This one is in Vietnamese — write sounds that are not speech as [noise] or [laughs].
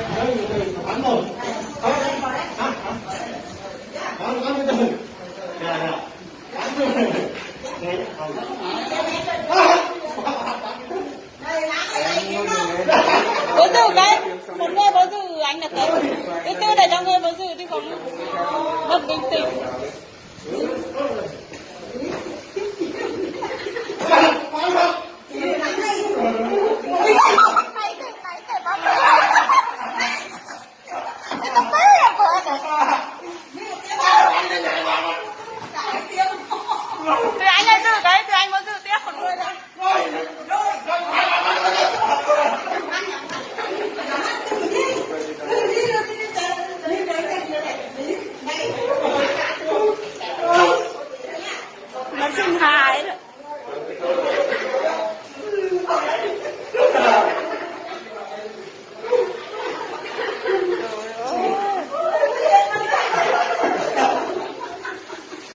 Bangun. Kau kan? Hah? Bangun kamu itu. Ya, ya. Bangun. bố giữ cái một người bố giữ anh là tới thứ tư để cho người bố giữ đi không đập bình tĩnh Hãy subscribe cho kênh Ghiền [laughs] Mì Gõ Để không bỏ lỡ những video hấp dẫn thì anh ấy giữ đấy thì anh muốn giữ tiếp còn nuôi thôi nó sinh hài đấy.